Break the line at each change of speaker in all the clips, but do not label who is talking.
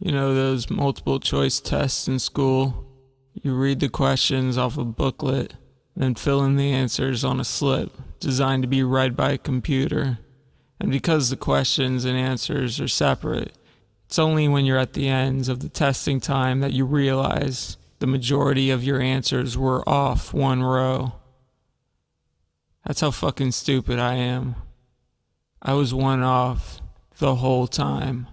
You know, those multiple choice tests in school. You read the questions off a booklet, then fill in the answers on a slip designed to be read by a computer. And because the questions and answers are separate, it's only when you're at the ends of the testing time that you realize the majority of your answers were off one row. That's how fucking stupid I am. I was one off the whole time.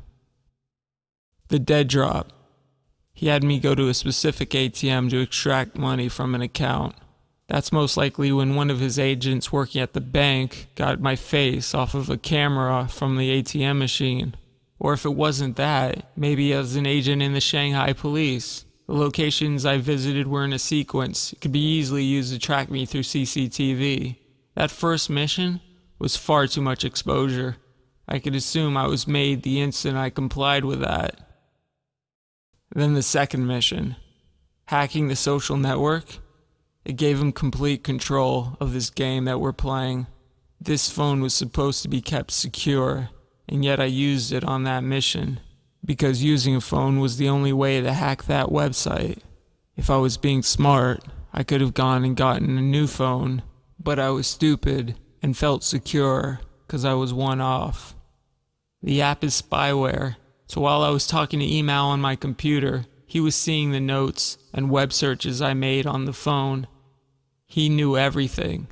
The dead drop. He had me go to a specific ATM to extract money from an account. That's most likely when one of his agents working at the bank got my face off of a camera from the ATM machine. Or if it wasn't that, maybe as an agent in the Shanghai police. The locations I visited were in a sequence. It could be easily used to track me through CCTV. That first mission was far too much exposure. I could assume I was made the instant I complied with that. Then the second mission, hacking the social network, it gave him complete control of this game that we're playing. This phone was supposed to be kept secure, and yet I used it on that mission because using a phone was the only way to hack that website. If I was being smart, I could have gone and gotten a new phone, but I was stupid and felt secure because I was one off. The app is spyware so while I was talking to email on my computer, he was seeing the notes and web searches I made on the phone. He knew everything.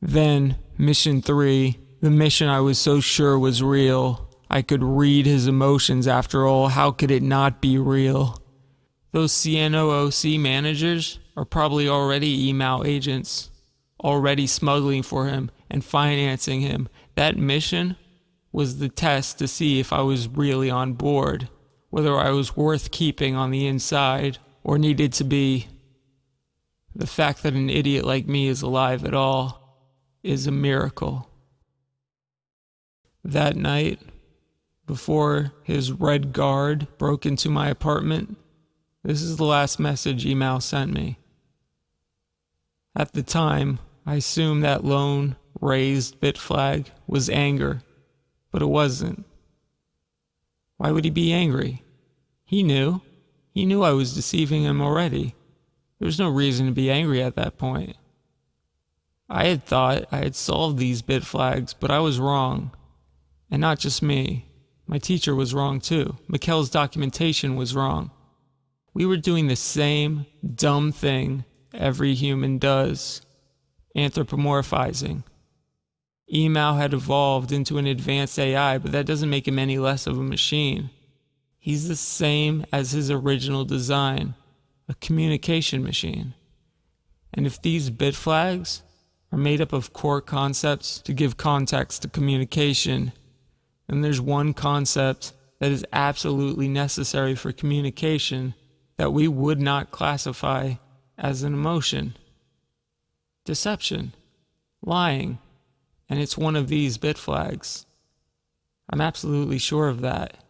Then, mission three, the mission I was so sure was real. I could read his emotions after all, how could it not be real? Those CNOOC managers are probably already email agents, already smuggling for him and financing him. That mission was the test to see if I was really on board, whether I was worth keeping on the inside or needed to be. The fact that an idiot like me is alive at all is a miracle. That night, before his red guard broke into my apartment, this is the last message email sent me. At the time, I assumed that lone raised bit flag was anger but it wasn't. Why would he be angry? He knew. He knew I was deceiving him already. There was no reason to be angry at that point. I had thought I had solved these bit flags, but I was wrong. And not just me. My teacher was wrong too. Mikkel's documentation was wrong. We were doing the same dumb thing every human does anthropomorphizing. Email had evolved into an advanced AI, but that doesn't make him any less of a machine. He's the same as his original design, a communication machine. And if these bit flags are made up of core concepts to give context to communication, then there's one concept that is absolutely necessary for communication that we would not classify as an emotion deception, lying and it's one of these bit flags. I'm absolutely sure of that.